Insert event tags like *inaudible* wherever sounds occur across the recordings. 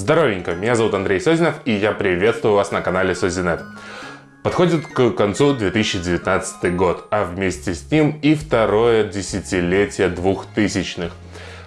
Здоровенько, меня зовут Андрей Созинов и я приветствую вас на канале Созинет. Подходит к концу 2019 год, а вместе с ним и второе десятилетие двухтысячных.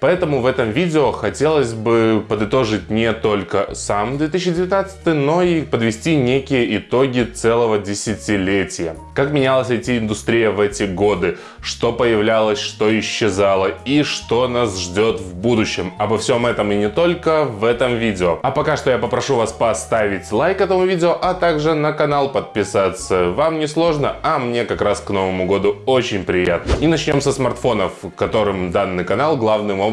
Поэтому в этом видео хотелось бы подытожить не только сам 2019, но и подвести некие итоги целого десятилетия. Как менялась IT-индустрия в эти годы, что появлялось, что исчезало и что нас ждет в будущем. Обо всем этом и не только в этом видео. А пока что я попрошу вас поставить лайк этому видео, а также на канал подписаться. Вам не сложно, а мне как раз к Новому году очень приятно. И начнем со смартфонов, которым данный канал главным образом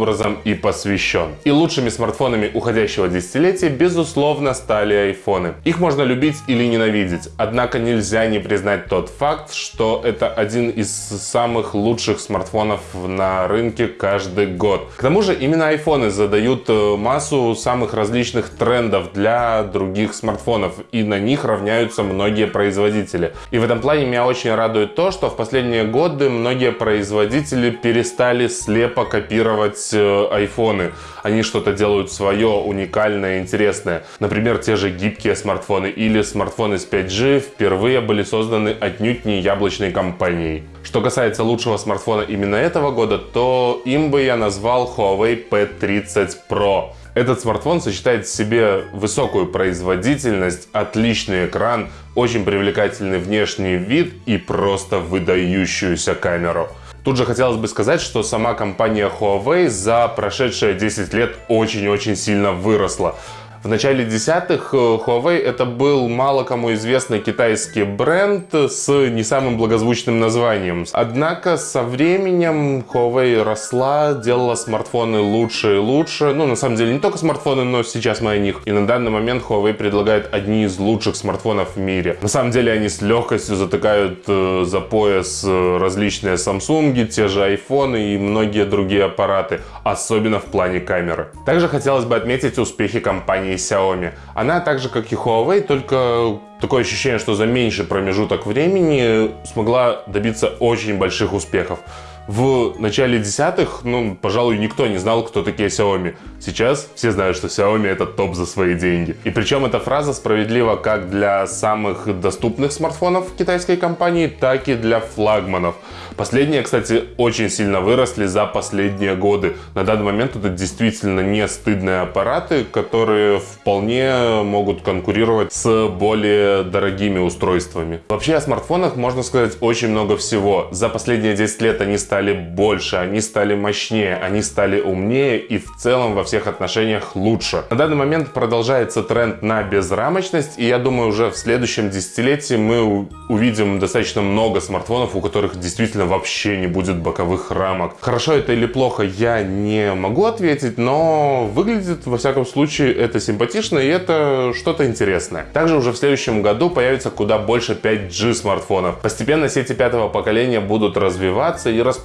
и посвящен. И лучшими смартфонами уходящего десятилетия, безусловно, стали айфоны. Их можно любить или ненавидеть, однако нельзя не признать тот факт, что это один из самых лучших смартфонов на рынке каждый год. К тому же именно айфоны задают э, массу самых различных трендов для других смартфонов, и на них равняются многие производители. И в этом плане меня очень радует то, что в последние годы многие производители перестали слепо копировать э, айфоны. Они что-то делают свое, уникальное, интересное. Например, те же гибкие смартфоны или смартфоны с 5G впервые были созданы отнюдь не яблочной компанией. Что касается лучшего смартфона именно этого года, то им бы я назвал Huawei P30 Pro. Этот смартфон сочетает в себе высокую производительность, отличный экран, очень привлекательный внешний вид и просто выдающуюся камеру. Тут же хотелось бы сказать, что сама компания Huawei за прошедшие 10 лет очень-очень сильно выросла. В начале десятых э, Huawei это был мало кому известный китайский бренд с не самым благозвучным названием. Однако со временем Huawei росла, делала смартфоны лучше и лучше. Ну, на самом деле, не только смартфоны, но сейчас мы о них. И на данный момент Huawei предлагает одни из лучших смартфонов в мире. На самом деле, они с легкостью затыкают э, за пояс э, различные Samsung, те же iPhone и многие другие аппараты, особенно в плане камеры. Также хотелось бы отметить успехи компании компании Xiaomi. Она так же, как и Huawei, только такое ощущение, что за меньший промежуток времени смогла добиться очень больших успехов. В начале десятых, ну, пожалуй, никто не знал, кто такие Xiaomi. Сейчас все знают, что Xiaomi это топ за свои деньги. И причем эта фраза справедлива как для самых доступных смартфонов китайской компании, так и для флагманов. Последние, кстати, очень сильно выросли за последние годы. На данный момент это действительно не стыдные аппараты, которые вполне могут конкурировать с более дорогими устройствами. Вообще о смартфонах можно сказать очень много всего. За последние 10 лет они стали больше, они стали мощнее, они стали умнее и в целом во всех отношениях лучше. На данный момент продолжается тренд на безрамочность, и я думаю уже в следующем десятилетии мы увидим достаточно много смартфонов, у которых действительно вообще не будет боковых рамок. Хорошо это или плохо, я не могу ответить, но выглядит, во всяком случае, это симпатично и это что-то интересное. Также уже в следующем году появится куда больше 5G смартфонов. Постепенно сети пятого поколения будут развиваться и распространяться,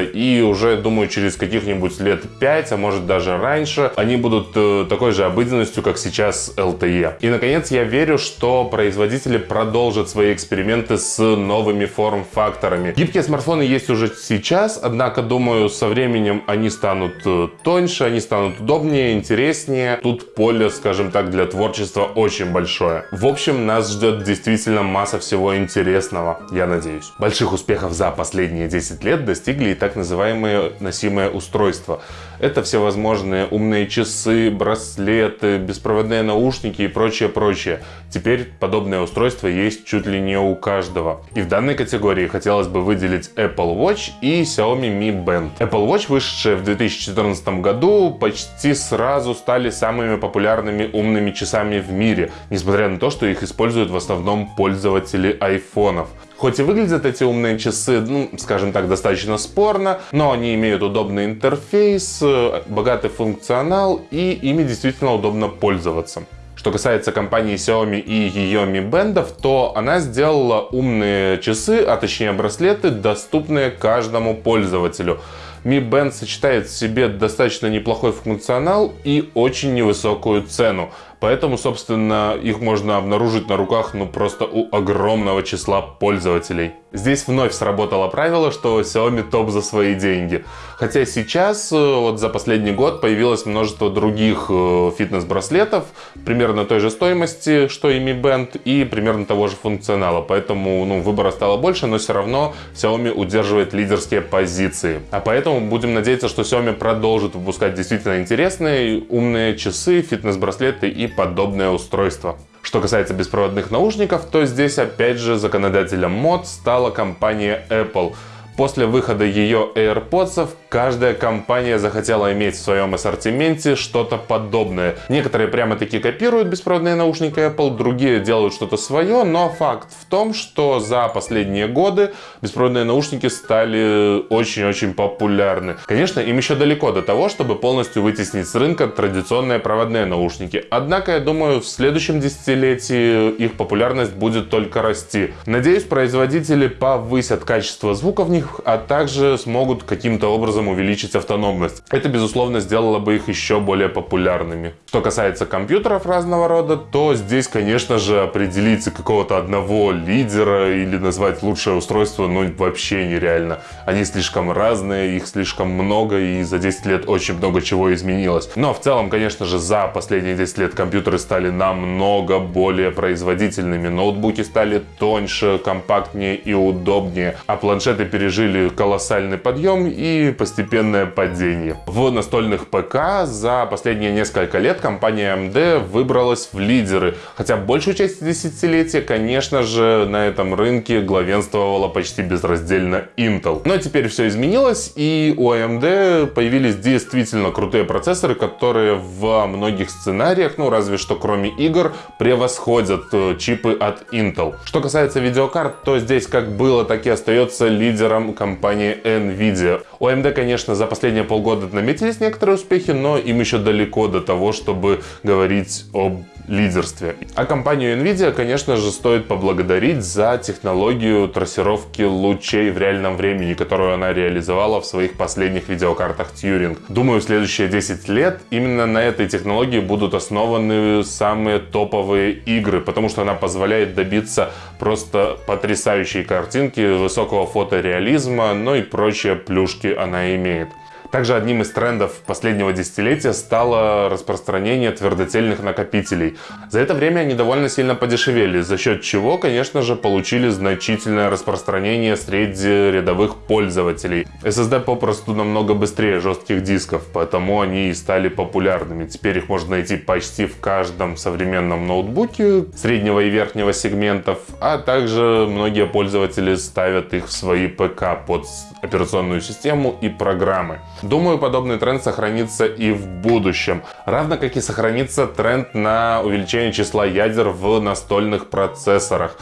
и уже, думаю, через каких-нибудь лет 5, а может даже раньше, они будут э, такой же обыденностью, как сейчас LTE. И, наконец, я верю, что производители продолжат свои эксперименты с новыми форм-факторами. Гибкие смартфоны есть уже сейчас, однако, думаю, со временем они станут э, тоньше, они станут удобнее, интереснее. Тут поле, скажем так, для творчества очень большое. В общем, нас ждет действительно масса всего интересного, я надеюсь. Больших успехов за последние 10 лет достигли и так называемые носимые устройства. Это всевозможные умные часы, браслеты, беспроводные наушники и прочее, прочее. Теперь подобное устройство есть чуть ли не у каждого. И в данной категории хотелось бы выделить Apple Watch и Xiaomi Mi Band. Apple Watch, вышедшие в 2014 году, почти сразу стали самыми популярными умными часами в мире, несмотря на то, что их используют в основном пользователи айфонов. Хоть и выглядят эти умные часы, ну, скажем так, достаточно спорно, но они имеют удобный интерфейс, э, богатый функционал и ими действительно удобно пользоваться. Что касается компании Xiaomi и ее Mi Band, то она сделала умные часы, а точнее браслеты, доступные каждому пользователю. Mi Band сочетает в себе достаточно неплохой функционал и очень невысокую цену. Поэтому, собственно, их можно обнаружить на руках, ну, просто у огромного числа пользователей. Здесь вновь сработало правило, что Xiaomi топ за свои деньги. Хотя сейчас, э, вот за последний год, появилось множество других э, фитнес-браслетов, примерно той же стоимости, что и Mi Band, и примерно того же функционала. Поэтому ну, выбора стало больше, но все равно Xiaomi удерживает лидерские позиции. А поэтому будем надеяться, что Xiaomi продолжит выпускать действительно интересные, умные часы, фитнес-браслеты и подобные устройства. Что касается беспроводных наушников, то здесь опять же законодателем мод стала компания Apple – После выхода ее AirPods каждая компания захотела иметь в своем ассортименте что-то подобное. Некоторые прямо таки копируют беспроводные наушники Apple, другие делают что-то свое, но факт в том, что за последние годы беспроводные наушники стали очень-очень популярны. Конечно, им еще далеко до того, чтобы полностью вытеснить с рынка традиционные проводные наушники. Однако, я думаю, в следующем десятилетии их популярность будет только расти. Надеюсь, производители повысят качество звука в них них, а также смогут каким-то образом увеличить автономность. Это, безусловно, сделало бы их еще более популярными. Что касается компьютеров разного рода, то здесь, конечно же, определить какого-то одного лидера или назвать лучшее устройство, ну, вообще нереально. Они слишком разные, их слишком много, и за 10 лет очень много чего изменилось. Но в целом, конечно же, за последние 10 лет компьютеры стали намного более производительными. Ноутбуки стали тоньше, компактнее и удобнее, а планшеты пережили пережили колоссальный подъем и постепенное падение. В настольных ПК за последние несколько лет компания AMD выбралась в лидеры, хотя большую часть десятилетия, конечно же, на этом рынке главенствовала почти безраздельно Intel. Но теперь все изменилось, и у AMD появились действительно крутые процессоры, которые в многих сценариях, ну разве что кроме игр, превосходят э, чипы от Intel. Что касается видеокарт, то здесь как было, так и остается лидером лидером компании Nvidia. У AMD, конечно, за последние полгода наметились некоторые успехи, но им еще далеко до того, чтобы говорить об лидерстве. А компанию Nvidia, конечно же, стоит поблагодарить за технологию трассировки лучей в реальном времени, которую она реализовала в своих последних видеокартах Turing. Думаю, в следующие 10 лет именно на этой технологии будут основаны самые топовые игры, потому что она позволяет добиться просто потрясающей картинки, высокого фотореализма, ну и прочие плюшки она имеет. Также одним из трендов последнего десятилетия стало распространение твердотельных накопителей. За это время они довольно сильно подешевели, за счет чего, конечно же, получили значительное распространение среди рядовых пользователей. SSD попросту намного быстрее жестких дисков, поэтому они и стали популярными. Теперь их можно найти почти в каждом современном ноутбуке среднего и верхнего сегментов, а также многие пользователи ставят их в свои ПК под операционную систему и программы. Думаю, подобный тренд сохранится и в будущем. Равно как и сохранится тренд на увеличение числа ядер в настольных процессорах.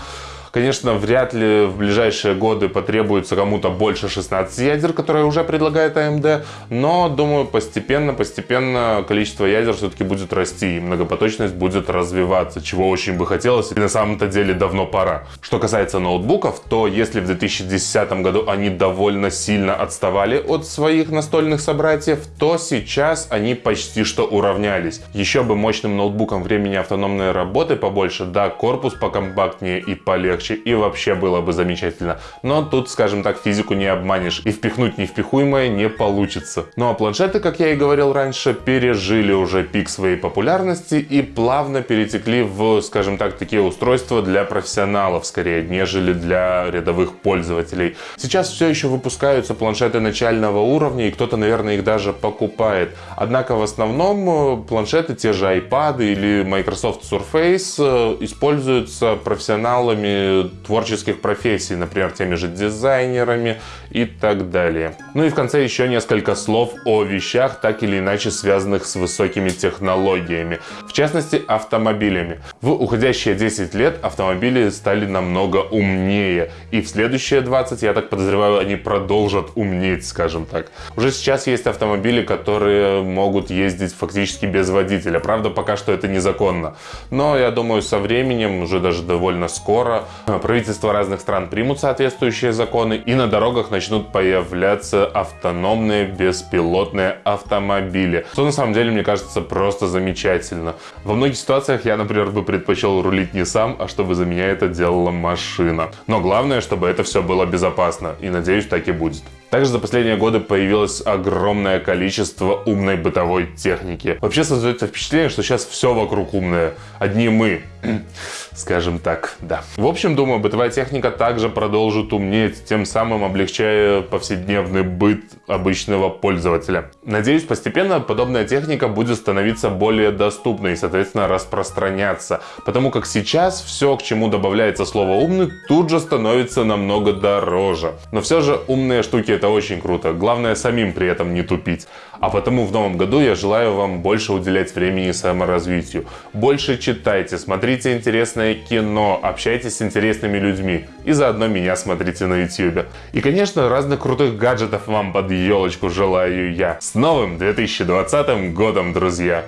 Конечно, вряд ли в ближайшие годы потребуется кому-то больше 16 ядер, которые уже предлагает AMD, но, думаю, постепенно-постепенно количество ядер все-таки будет расти, и многопоточность будет развиваться, чего очень бы хотелось, и на самом-то деле давно пора. Что касается ноутбуков, то если в 2010 году они довольно сильно отставали от своих настольных собратьев, то сейчас они почти что уравнялись. Еще бы мощным ноутбуком времени автономной работы побольше, да, корпус покомпактнее и полегче, легче и вообще было бы замечательно. Но тут, скажем так, физику не обманешь и впихнуть невпихуемое не получится. Ну а планшеты, как я и говорил раньше, пережили уже пик своей популярности и плавно перетекли в, скажем так, такие устройства для профессионалов скорее, нежели для рядовых пользователей. Сейчас все еще выпускаются планшеты начального уровня и кто-то, наверное, их даже покупает. Однако в основном э, планшеты, те же iPad или Microsoft Surface э, используются профессионалами творческих профессий, например, теми же дизайнерами и так далее. Ну и в конце еще несколько слов о вещах, так или иначе связанных с высокими технологиями, в частности автомобилями. В уходящие 10 лет автомобили стали намного умнее, и в следующие 20, я так подозреваю, они продолжат умнеть, скажем так. Уже сейчас есть автомобили, которые могут ездить фактически без водителя, правда пока что это незаконно, но я думаю со временем, уже даже довольно скоро, правительства разных стран примут соответствующие законы, и на дорогах начнут появляться автономные беспилотные автомобили. Что на самом деле, мне кажется, просто замечательно. Во многих ситуациях я, например, бы предпочел рулить не сам, а чтобы за меня это делала машина. Но главное, чтобы это все было безопасно, и надеюсь, так и будет. Также за последние годы появилось огромное количество умной бытовой техники. Вообще создается впечатление, что сейчас все вокруг умное. Одни мы. *clears throat* Скажем так, да. В общем, думаю, бытовая техника также продолжит умнеть, тем самым облегчая повседневный быт обычного пользователя. Надеюсь, постепенно подобная техника будет становиться более доступной и, соответственно, распространяться. Потому как сейчас все, к чему добавляется слово умный, тут же становится намного дороже. Но все же умные штуки это очень круто. Главное самим при этом не тупить. А потому в новом году я желаю вам больше уделять времени саморазвитию. Больше читайте, смотрите интересное кино, общайтесь с интересными людьми. И заодно меня смотрите на YouTube. И, конечно, разных крутых гаджетов вам под елочку желаю я. С новым 2020 годом, друзья!